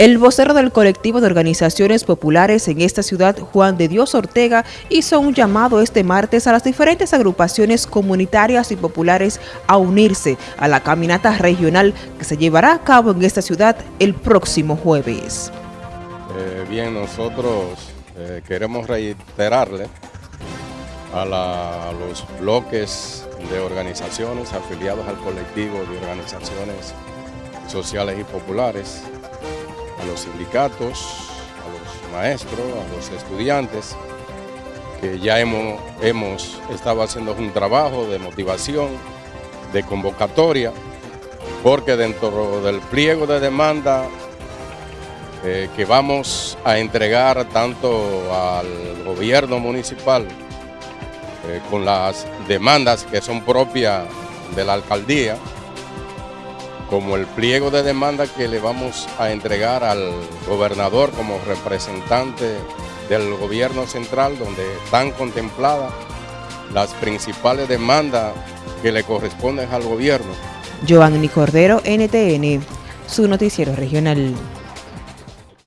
El vocero del colectivo de organizaciones populares en esta ciudad, Juan de Dios Ortega, hizo un llamado este martes a las diferentes agrupaciones comunitarias y populares a unirse a la caminata regional que se llevará a cabo en esta ciudad el próximo jueves. Eh, bien, nosotros eh, queremos reiterarle a, a los bloques de organizaciones afiliados al colectivo de organizaciones sociales y populares a los sindicatos, a los maestros, a los estudiantes, que ya hemos, hemos estado haciendo un trabajo de motivación, de convocatoria, porque dentro del pliego de demanda eh, que vamos a entregar tanto al gobierno municipal eh, con las demandas que son propias de la alcaldía, como el pliego de demanda que le vamos a entregar al gobernador como representante del gobierno central, donde están contempladas las principales demandas que le corresponden al gobierno. Joanny Cordero, NTN, su noticiero regional.